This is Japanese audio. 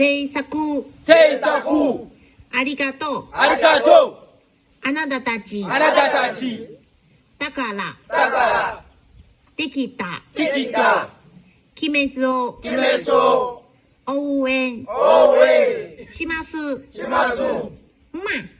制作。制作。ありがとう。ありがとう。あなたたち。あなたたち。だから。だから。できた。できた。鬼滅を。鬼滅を。応援。応援。します。します。まあ。